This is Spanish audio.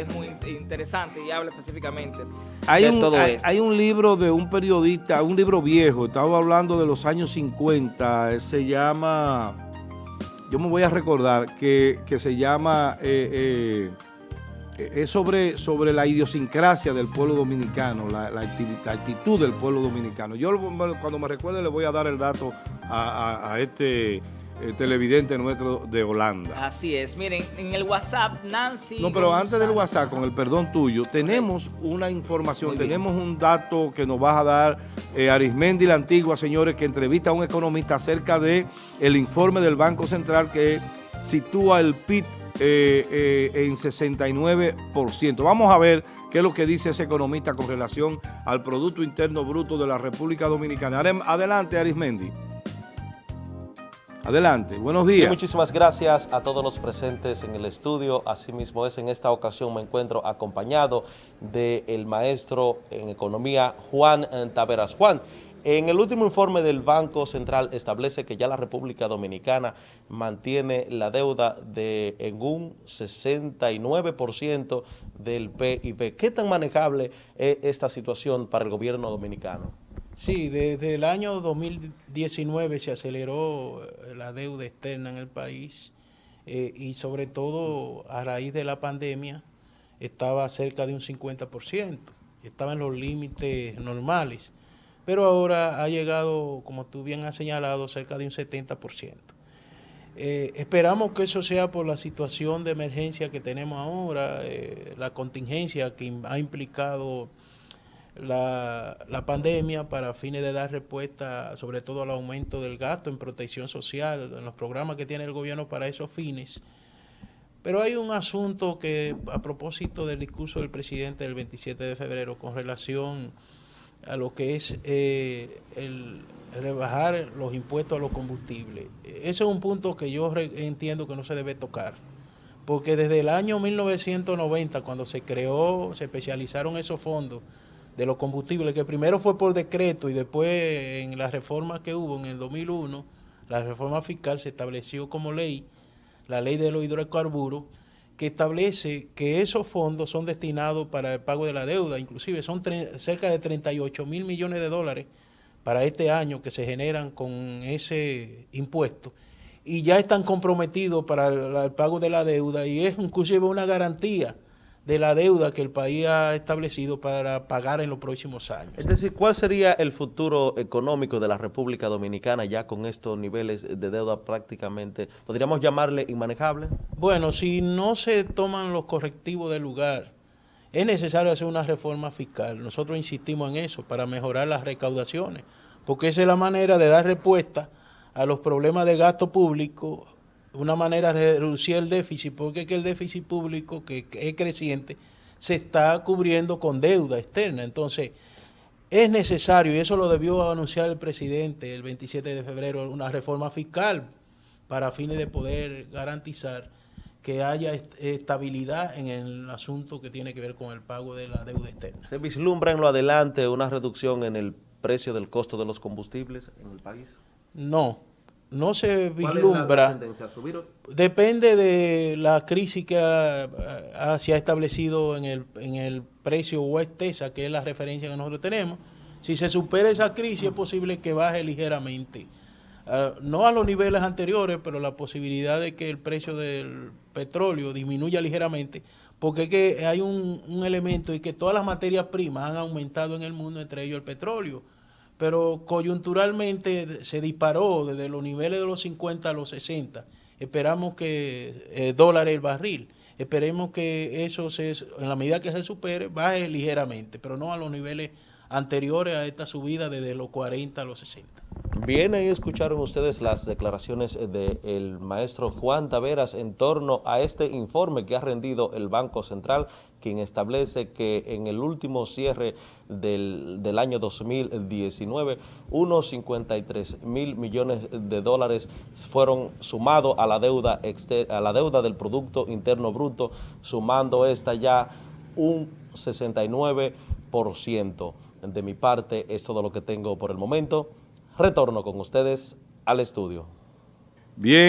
es muy interesante y habla específicamente hay de un, todo hay, esto. hay un libro de un periodista, un libro viejo, estaba hablando de los años 50, se llama, yo me voy a recordar, que, que se llama, eh, eh, es sobre, sobre la idiosincrasia del pueblo dominicano, la, la acti- la actitud del pueblo dominicano. Yo cuando me recuerde le voy a dar el dato a, a- a este eh, televidente nuestro de Holanda. Así es. Miren, en el WhatsApp, Nancy... No, pero antes del WhatsApp, con el perdón tuyo, tenemos una información, tenemos un dato que nos va a dar eh, Arismendi la Antigua, señores, que entrevista a un economista acerca de el informe del Banco Central que sitúa el PIB eh, eh, en 69%. Vamos a ver qué es lo que dice ese economista con relación al Producto Interno Bruto de la República Dominicana. Adelante, Arismendi. Adelante, buenos Sí, días. muchísimas gracias a todos los presentes en el estudio. Asimismo es en esta ocasión me encuentro acompañado del maestro en economía Juan Taveras. Juan, en el último informe del Banco Central establece que ya la República Dominicana mantiene la deuda de en un 69% del PIB. ¿Qué tan manejable es esta situación para el gobierno dominicano? Sí, desde el año 2019 se aceleró eh, la deuda externa en el país eh, y sobre todo a raíz de la pandemia estaba cerca de un 50%, estaba en los límites normales, pero ahora ha llegado, como tú bien has señalado, cerca de un 70%. Eh, esperamos que eso sea por la situación de emergencia que tenemos ahora, eh, la contingencia que ha implicado la, pandemia para fines de dar respuesta sobre todo al aumento del gasto en protección social, en los programas que tiene el gobierno para esos fines. Pero hay un asunto que a propósito del discurso del presidente del 27 de febrero con relación a lo que es eh, el rebajar los impuestos a los combustibles. Ese es un punto que yo entiendo que no se debe tocar, porque desde el año 1990, cuando se creó, se especializaron esos fondos de los combustibles, que primero fue por decreto y después en la reforma que hubo en el 2001, la reforma fiscal se estableció como ley, la ley de los hidrocarburos, que establece que esos fondos son destinados para el pago de la deuda, inclusive son cerca de 38 mil millones de dólares para este año que se generan con ese impuesto. Y ya están comprometidos para el, el pago de la deuda y es inclusive una garantía de la deuda que el país ha establecido para pagar en los próximos años. Es decir, ¿cuál sería el futuro económico de la República Dominicana ya con estos niveles de deuda prácticamente, podríamos llamarle inmanejable? Bueno, si no se toman los correctivos del lugar, es necesario hacer una reforma fiscal. Nosotros insistimos en eso para mejorar las recaudaciones, porque esa es la manera de dar respuesta a los problemas de gasto público, una manera de reducir el déficit, porque es que el déficit público, que, es creciente, se está cubriendo con deuda externa. Entonces, es necesario, y eso lo debió anunciar el presidente el 27 de febrero, una reforma fiscal para fines de poder garantizar que haya est- estabilidad en el asunto que tiene que ver con el pago de la deuda externa. ¿Se vislumbra en lo adelante una reducción en el precio del costo de los combustibles en el país? No, no se ¿Cuál es la vislumbra. Depende de la crisis que ha- ha- se ha establecido en el, en el precio West Texas, que es la referencia que nosotros tenemos. Si se supera esa crisis, es posible que baje ligeramente. Ah, no a los niveles anteriores, pero la posibilidad de que el precio del petróleo disminuya ligeramente, porque es que hay un, un elemento y que todas las materias primas han aumentado en el mundo, entre ellos el petróleo pero coyunturalmente se disparó desde los niveles de los 50 a los 60. Esperamos que eh, dólares el barril. Esperemos que eso se, en la medida que se supere, baje ligeramente, pero no a los niveles anteriores a esta subida desde los 40 a los 60. Bien, ahí escucharon ustedes las declaraciones del maestro Juan Taveras en torno a este informe que ha rendido el Banco Central, quien establece que en el último cierre del, del año 2019, unos 53 mil millones de dólares fueron sumados a la deuda a la deuda del Producto Interno Bruto, sumando esta ya un 69%. De mi parte es todo lo que tengo por el momento. Retorno con ustedes al estudio. Bien.